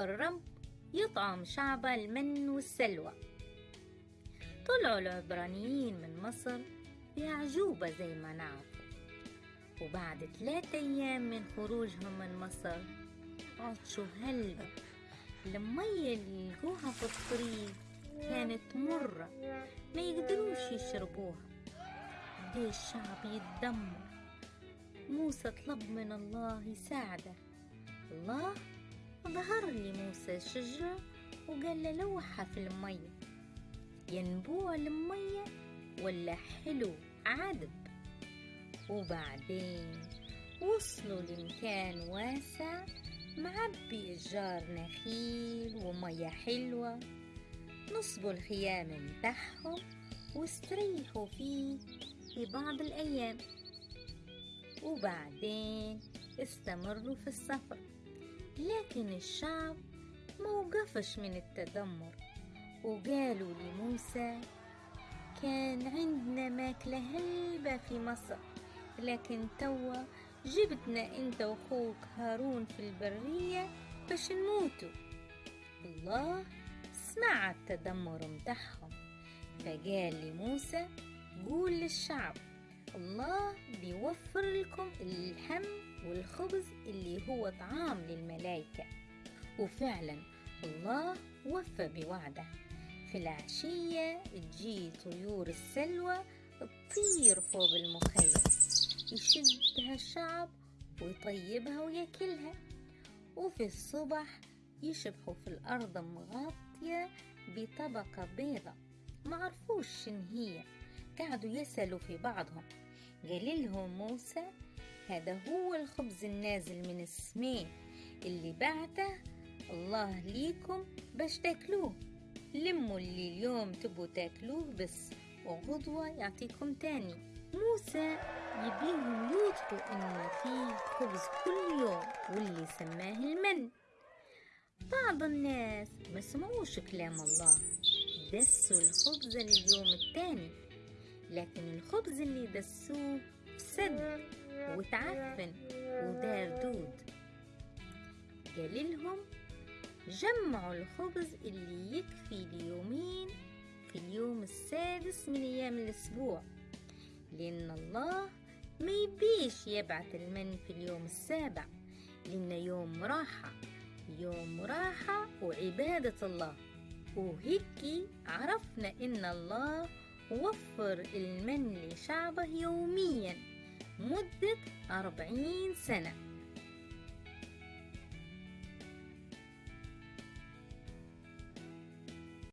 الرب يطعم شعبه المن والسلوى. طلعوا العبرانيين من مصر بأعجوبة زي ما نعرف وبعد ثلاثة أيام من خروجهم من مصر عطشوا هلبة المية اللي لقوها في الطريق. كانت مرة ما يقدروش يشربوها. ليه الشعب يتدمر؟ موسى طلب من الله يساعده. الله ظهر لي موسى شجرة وقال له لوحها في المية ينبوع المية ولا حلو؟ عذب. وبعدين وصلوا لمكان واسع معبي أشجار نخيل ومية حلوة. نصبوا الخيام متاعهم واستريحوا فيه في بعض الأيام. وبعدين استمروا في السفر. لكن الشعب موقفش من التدمر وقالوا لموسى كان عندنا ماكلة هلبة في مصر لكن توا جبتنا انت وأخوك هارون في البرية باش نموتوا. الله سمع التدمر متاعهم فقال لموسى قول للشعب الله بيوفر لكم اللحم والخبز اللي هو طعام للملائكة. وفعلا الله وفى بوعده. في العشية تجي طيور السلوى تطير فوق المخيم يشدها الشعب ويطيبها ويأكلها. وفي الصبح يشبحوا في الأرض مغطية بطبقة بيضة معرفوش شن هي. قعدوا يسألوا في بعضهم. قال لهم موسى هذا هو الخبز النازل من السماء اللي بعته الله ليكم باش تاكلوه. لموا اللي اليوم تبوا تاكلوه بس وغدوة يعطيكم تاني. موسى يبيهم يوثقوا إن فيه خبز كل يوم واللي سماه المن. بعض الناس ما سمعوش كلام الله. دسوا الخبز لليوم التاني. لكن الخبز اللي دسوه فسد وتعفن ودار دود قال لهم جمعوا الخبز اللي يكفي ليومين في اليوم السادس من أيام الأسبوع لأن الله ما يبيش يبعث المن في اليوم السابع لأنه يوم راحة يوم راحة وعبادة الله. وهيك عرفنا إن الله وفر المن لشعبه يوميا مدة أربعين سنة.